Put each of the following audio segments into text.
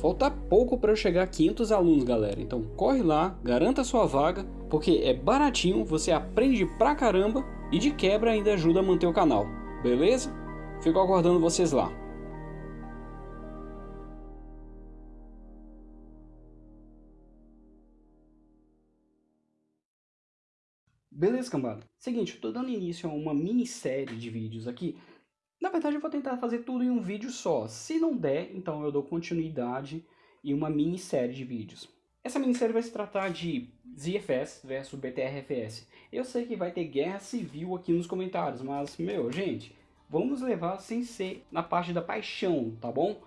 Falta pouco para eu chegar a 500 alunos, galera. Então corre lá, garanta sua vaga, porque é baratinho, você aprende pra caramba e de quebra ainda ajuda a manter o canal. Beleza? Fico aguardando vocês lá. Beleza, cambada? Seguinte, eu tô dando início a uma minissérie de vídeos aqui. Na verdade, eu vou tentar fazer tudo em um vídeo só. Se não der, então eu dou continuidade em uma minissérie de vídeos. Essa minissérie vai se tratar de ZFS versus BTRFS. Eu sei que vai ter guerra civil aqui nos comentários, mas, meu, gente, vamos levar sem ser na parte da paixão, tá bom?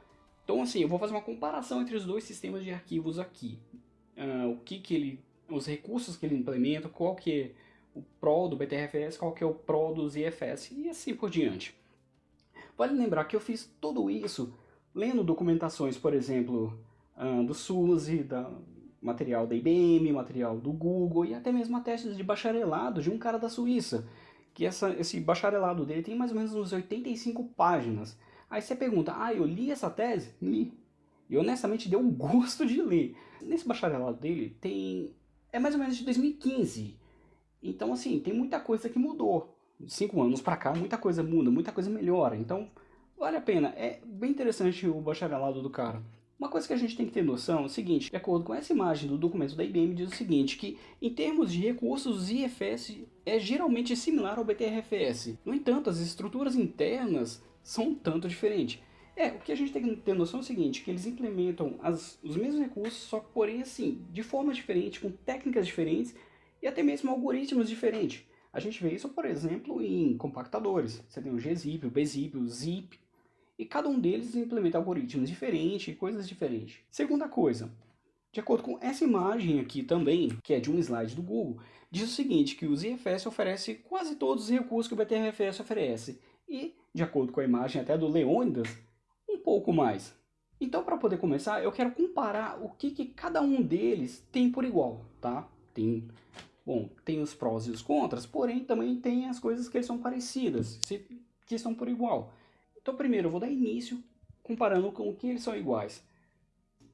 Então, assim, eu vou fazer uma comparação entre os dois sistemas de arquivos aqui. Uh, o que que ele... os recursos que ele implementa, qual que é o Pro do BTRFS, qual que é o Pro do ZFS e assim por diante. Vale lembrar que eu fiz tudo isso lendo documentações, por exemplo, do SUSE, da material da IBM, material do Google e até mesmo a testes de bacharelado de um cara da Suíça, que essa, esse bacharelado dele tem mais ou menos uns 85 páginas. Aí você pergunta, ah, eu li essa tese? Li. E honestamente deu um gosto de ler. Nesse bacharelado dele tem... é mais ou menos de 2015. Então, assim, tem muita coisa que mudou. Cinco anos para cá, muita coisa muda, muita coisa melhora. Então, vale a pena. É bem interessante o bacharelado do cara. Uma coisa que a gente tem que ter noção é o seguinte, de acordo com essa imagem do documento da IBM, diz o seguinte, que em termos de recursos, o IFS é geralmente similar ao BTRFS. No entanto, as estruturas internas são um tanto diferentes. É, o que a gente tem que ter noção é o seguinte, que eles implementam as, os mesmos recursos, só que porém assim, de forma diferente, com técnicas diferentes, e até mesmo algoritmos diferentes. A gente vê isso, por exemplo, em compactadores. Você tem o gzip, o bzip, o zip, e cada um deles implementa algoritmos diferentes e coisas diferentes. Segunda coisa, de acordo com essa imagem aqui também, que é de um slide do Google, diz o seguinte, que o ZFS oferece quase todos os recursos que o BTRFS oferece, e, de acordo com a imagem até do Leônidas, um pouco mais. Então, para poder começar, eu quero comparar o que, que cada um deles tem por igual, tá? Tem Bom, tem os prós e os contras, porém também tem as coisas que são parecidas, que são por igual. Então primeiro eu vou dar início comparando com o que eles são iguais.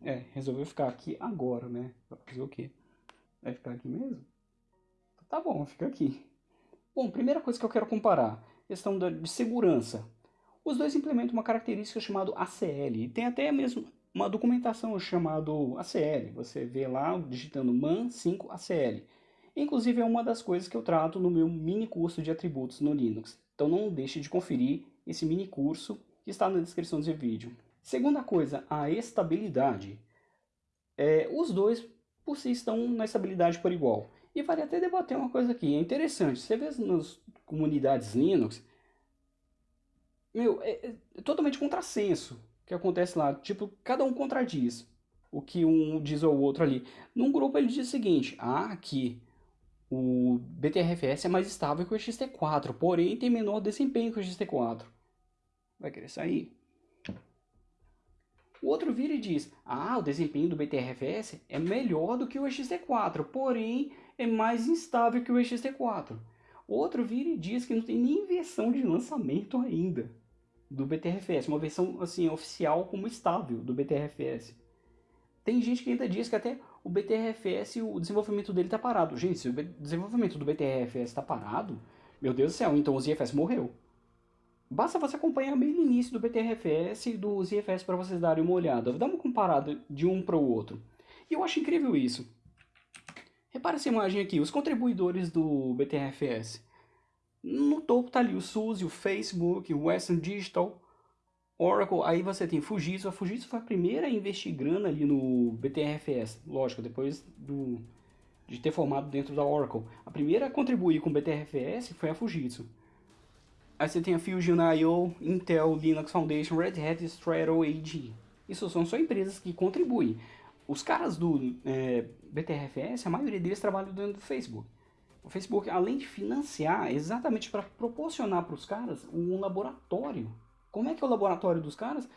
É, resolveu ficar aqui agora, né? Vai fazer o quê? Vai ficar aqui mesmo? Tá bom, fica aqui. Bom, primeira coisa que eu quero comparar, questão de segurança. Os dois implementam uma característica chamada ACL, e tem até mesmo uma documentação chamada ACL. Você vê lá digitando man5ACL. Inclusive é uma das coisas que eu trato no meu mini curso de atributos no Linux. Então não deixe de conferir esse mini curso que está na descrição desse vídeo. Segunda coisa, a estabilidade. É, os dois por si estão na estabilidade por igual. E vale até debater uma coisa aqui, é interessante, você vê nas comunidades Linux, meu, é, é totalmente contrassenso que acontece lá, tipo, cada um contradiz o que um diz ao outro ali. Num grupo ele diz o seguinte, ah, aqui o BTRFS é mais estável que o XT4, porém tem menor desempenho que o XT4. Vai querer sair? O outro vira e diz, ah, o desempenho do BTRFS é melhor do que o XT4, porém é mais instável que o XT4. O outro vira e diz que não tem nem versão de lançamento ainda do BTRFS, uma versão assim oficial como estável do BTRFS. Tem gente que ainda diz que até o BTRFS, o desenvolvimento dele está parado. Gente, se o desenvolvimento do BTRFS está parado, meu Deus do céu, então o ZFS morreu. Basta você acompanhar bem no início do BTRFS e do ZFS para vocês darem uma olhada. Dá uma comparada de um para o outro. E eu acho incrível isso. Repara essa imagem aqui, os contribuidores do BTRFS. No topo está ali o SUSE, o Facebook, o Western Digital, Oracle, aí você tem Fujitsu. A Fujitsu foi a primeira a investir grana ali no BTRFS. Lógico, depois do, de ter formado dentro da Oracle. A primeira a contribuir com o BTRFS foi a Fujitsu. Aí você tem a Fusion.io, Intel, Linux Foundation, Red Hat, Strato AG. Isso são só empresas que contribuem. Os caras do é, BTRFS, a maioria deles trabalham dentro do Facebook. O Facebook, além de financiar, exatamente para proporcionar para os caras um laboratório como é que é o laboratório dos caras?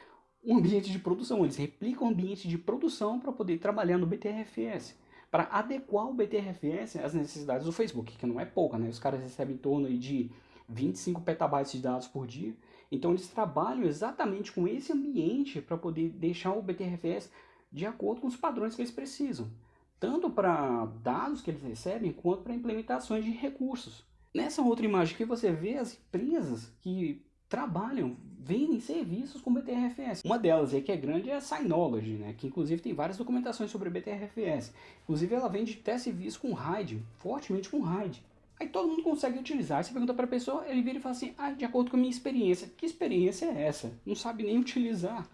Um ambiente de produção. Eles replicam o ambiente de produção para poder trabalhar no BTRFS. Para adequar o BTRFS às necessidades do Facebook, que não é pouca, né? Os caras recebem em torno de 25 petabytes de dados por dia. Então eles trabalham exatamente com esse ambiente para poder deixar o BTRFS de acordo com os padrões que eles precisam, tanto para dados que eles recebem, quanto para implementações de recursos. Nessa outra imagem aqui você vê as empresas que trabalham, vendem serviços com BTRFS. Uma delas aí que é grande é a Synology, né? que inclusive tem várias documentações sobre BTRFS. Inclusive ela vende até serviço com RAID, fortemente com RAID. Aí todo mundo consegue utilizar. Você pergunta para a pessoa, ele vira e fala assim, ah, de acordo com a minha experiência. Que experiência é essa? Não sabe nem utilizar.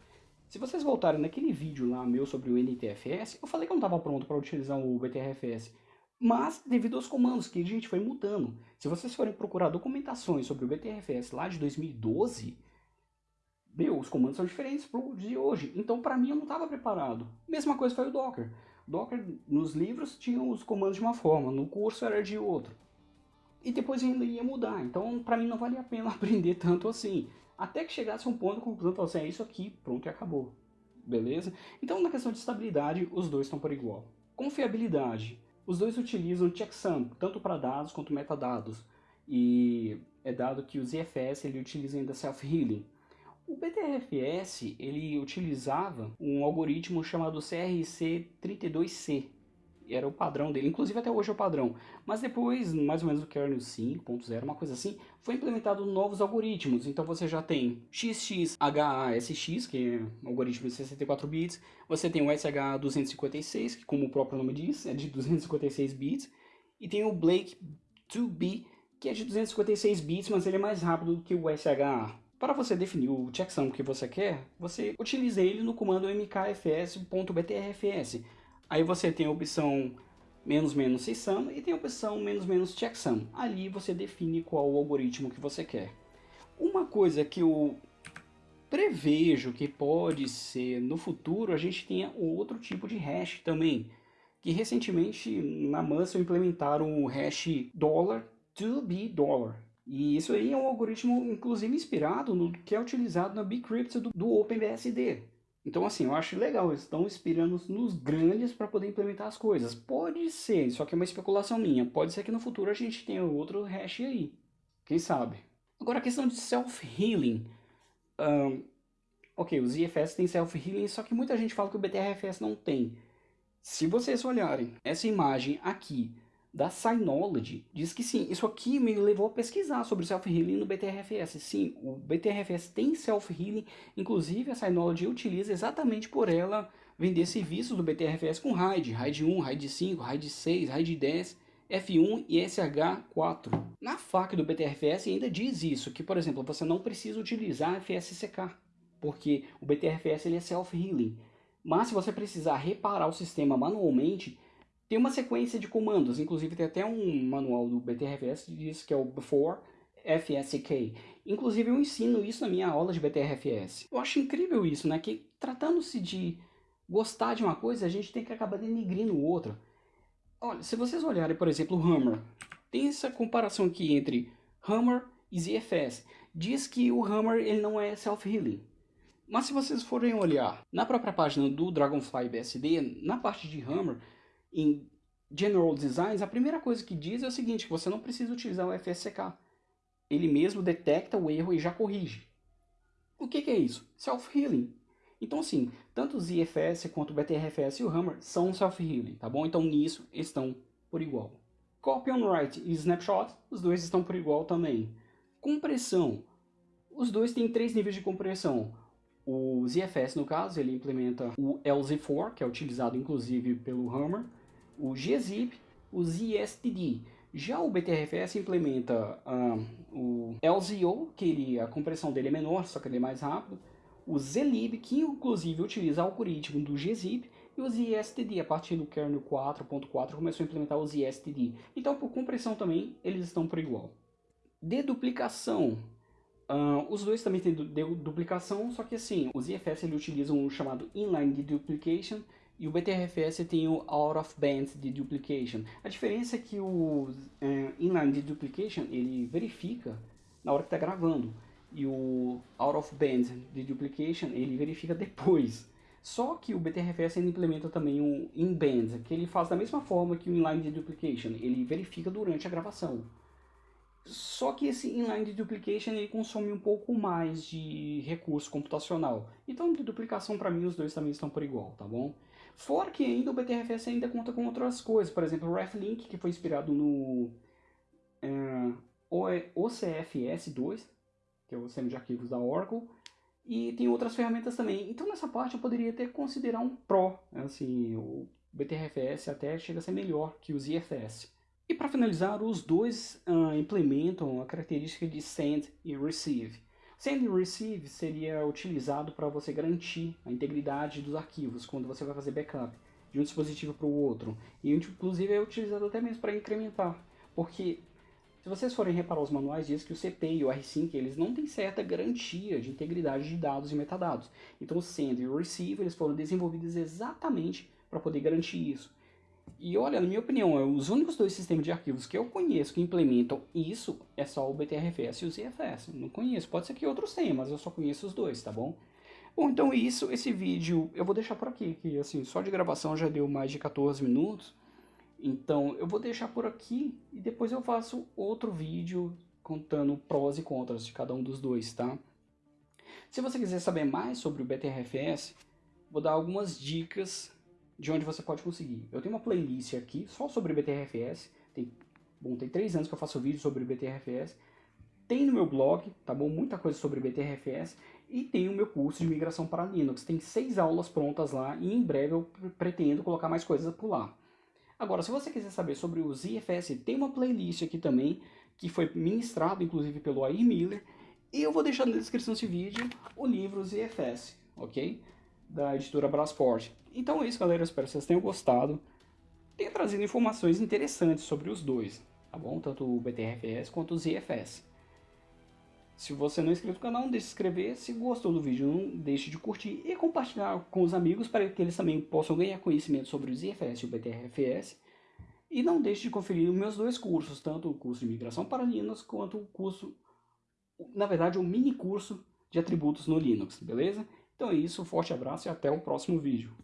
Se vocês voltarem naquele vídeo lá meu sobre o NTFS, eu falei que eu não estava pronto para utilizar o BTRFS. Mas, devido aos comandos que a gente foi mudando, se vocês forem procurar documentações sobre o BTRFS lá de 2012, meu, os comandos são diferentes pro de hoje. Então, para mim, eu não estava preparado. Mesma coisa foi o Docker. Docker, nos livros, tinha os comandos de uma forma, no curso era de outro. E depois ainda ia mudar. Então, para mim, não valia a pena aprender tanto assim. Até que chegasse um ponto conclusão, assim, é isso aqui, pronto e acabou. Beleza? Então, na questão de estabilidade, os dois estão por igual. Confiabilidade. Os dois utilizam checksum, tanto para dados quanto metadados. E é dado que o ZFS ele utiliza ainda self-healing. O BTRFS ele utilizava um algoritmo chamado CRC32C, era o padrão dele, inclusive até hoje é o padrão. Mas depois, mais ou menos do kernel 5.0, uma coisa assim, foi implementado novos algoritmos. Então você já tem XXHASX, que é um algoritmo de 64 bits. Você tem o SH256, que como o próprio nome diz, é de 256 bits. E tem o Blake 2B, que é de 256 bits, mas ele é mais rápido do que o SHA. Para você definir o checksum que você quer, você utiliza ele no comando mkfs.btrfs. Aí você tem a opção menos menos csum e tem a opção menos menos checksum. Ali você define qual o algoritmo que você quer. Uma coisa que eu prevejo que pode ser no futuro, a gente tenha outro tipo de hash também. Que recentemente na Muscle implementaram o hash dollar to be dollar. E isso aí é um algoritmo inclusive inspirado no que é utilizado na Bcrypt do, do OpenBSD. Então, assim, eu acho legal, eles estão inspirando nos grandes para poder implementar as coisas. Pode ser, só que é uma especulação minha. Pode ser que no futuro a gente tenha outro hash aí. Quem sabe? Agora, a questão de self-healing. Um, ok, os IFS têm self-healing, só que muita gente fala que o BTRFS não tem. Se vocês olharem essa imagem aqui da Synology diz que sim, isso aqui me levou a pesquisar sobre Self-Healing no BTRFS. Sim, o BTRFS tem Self-Healing, inclusive a Synology utiliza exatamente por ela vender serviços do BTRFS com RAID, RAID 1, RAID 5, RAID 6, RAID 10, F1 e SH4. Na FAQ do BTRFS ainda diz isso, que por exemplo, você não precisa utilizar FSCK, porque o BTRFS ele é Self-Healing. Mas se você precisar reparar o sistema manualmente, tem uma sequência de comandos, inclusive tem até um manual do BTRFS que diz que é o before FSK. Inclusive eu ensino isso na minha aula de BTRFS. Eu acho incrível isso, né? Que tratando-se de gostar de uma coisa, a gente tem que acabar denigrindo outra. Olha, se vocês olharem, por exemplo, o Hammer, tem essa comparação aqui entre Hammer e ZFS. Diz que o Hammer ele não é self-healing. Mas se vocês forem olhar na própria página do Dragonfly BSD, na parte de Hammer, em General Designs, a primeira coisa que diz é o seguinte, que você não precisa utilizar o FSCK. Ele mesmo detecta o erro e já corrige. O que, que é isso? Self-healing. Então assim, tanto o ZFS quanto o BTRFS e o Hammer são self-healing, tá bom? Então nisso estão por igual. Copy on write e snapshot, os dois estão por igual também. Compressão. Os dois têm três níveis de compressão. O ZFS, no caso, ele implementa o LZ4, que é utilizado inclusive pelo Hammer, o gzip, o zstd. Já o BTRFS implementa uh, o LZO, que ele, a compressão dele é menor, só que ele é mais rápido, o zlib, que inclusive utiliza o algoritmo do gzip, e o zstd, a partir do kernel 4.4 começou a implementar o zstd. Então, por compressão também, eles estão por igual. Deduplicação. Uh, os dois também têm duplicação, só que assim, os IFS ele utilizam o chamado inline deduplication, e o BTRFS tem o out of band deduplication. A diferença é que o é, inline deduplication ele verifica na hora que está gravando e o out of band deduplication ele verifica depois. Só que o BTRFS ele implementa também um in-band, que ele faz da mesma forma que o inline deduplication, ele verifica durante a gravação. Só que esse inline deduplication ele consome um pouco mais de recurso computacional. Então, de duplicação para mim os dois também estão por igual, tá bom? Fora que ainda o BTRFS ainda conta com outras coisas, por exemplo, o RefLink, que foi inspirado no é, OCFS2, que é o sistema de arquivos da Oracle, e tem outras ferramentas também. Então nessa parte eu poderia até considerar um Pro, assim, o BTRFS até chega a ser melhor que os IFS. E para finalizar, os dois uh, implementam a característica de Send e Receive. Send e Receive seria utilizado para você garantir a integridade dos arquivos quando você vai fazer backup de um dispositivo para o outro. E inclusive é utilizado até mesmo para incrementar, porque se vocês forem reparar os manuais, diz que o CP e o R5 eles não têm certa garantia de integridade de dados e metadados. Então o Send e o Receive eles foram desenvolvidos exatamente para poder garantir isso. E olha, na minha opinião, é os únicos dois sistemas de arquivos que eu conheço que implementam isso é só o BTRFS e o ZFS. Não conheço, pode ser que outros tenham, mas eu só conheço os dois, tá bom? Bom, então isso, esse vídeo eu vou deixar por aqui, que assim, só de gravação já deu mais de 14 minutos. Então eu vou deixar por aqui e depois eu faço outro vídeo contando prós e contras de cada um dos dois, tá? Se você quiser saber mais sobre o BTRFS, vou dar algumas dicas de onde você pode conseguir. Eu tenho uma playlist aqui só sobre BTRFS, tem, bom, tem três anos que eu faço vídeo sobre BTRFS, tem no meu blog, tá bom? Muita coisa sobre BTRFS e tem o meu curso de migração para Linux. Tem seis aulas prontas lá e em breve eu pretendo colocar mais coisas por lá. Agora, se você quiser saber sobre os IFS, tem uma playlist aqui também que foi ministrado inclusive pelo Air Miller e eu vou deixar na descrição desse vídeo o livro IFS, ok? Da editora Brasport. Então é isso, galera. Eu espero que vocês tenham gostado. Tenho trazido informações interessantes sobre os dois, tá bom? Tanto o BTRFS quanto o ZFS. Se você não é inscrito no canal, não deixe de se inscrever. Se gostou do vídeo, não deixe de curtir e compartilhar com os amigos para que eles também possam ganhar conhecimento sobre o ZFS e o BTRFS. E não deixe de conferir os meus dois cursos, tanto o curso de migração para Linux quanto o curso, na verdade, o mini curso de atributos no Linux, beleza? Então é isso, um forte abraço e até o próximo vídeo.